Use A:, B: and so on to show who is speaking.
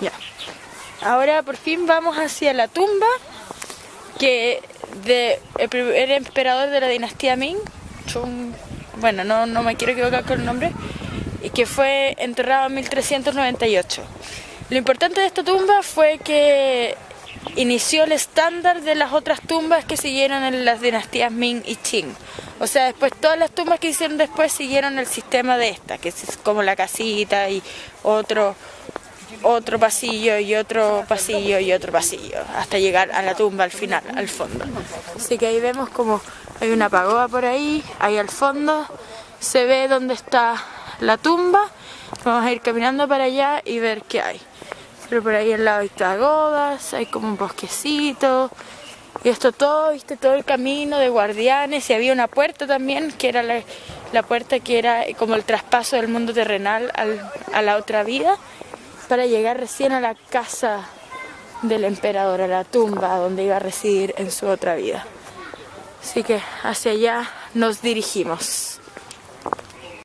A: Ya. Ahora por fin vamos hacia la tumba que el primer emperador de la dinastía Ming, Chung, bueno, no, no me quiero equivocar con el nombre, y que fue enterrado en 1398. Lo importante de esta tumba fue que inició el estándar de las otras tumbas que siguieron en las dinastías Ming y Qing. O sea, después todas las tumbas que hicieron después siguieron el sistema de esta, que es como la casita y otro otro pasillo y otro pasillo y otro pasillo, hasta llegar a la tumba al final, al fondo. Así que ahí vemos como hay una pagoda por ahí, ahí al fondo se ve dónde está la tumba. Vamos a ir caminando para allá y ver qué hay. Pero por ahí al lado hay pagodas, hay como un bosquecito. Y esto todo, viste, todo el camino de guardianes. Y había una puerta también, que era la, puerta que era como el traspaso del mundo terrenal a la otra vida para llegar recién a la casa del emperador, a la tumba donde iba a residir en su otra vida. Así que hacia allá nos dirigimos.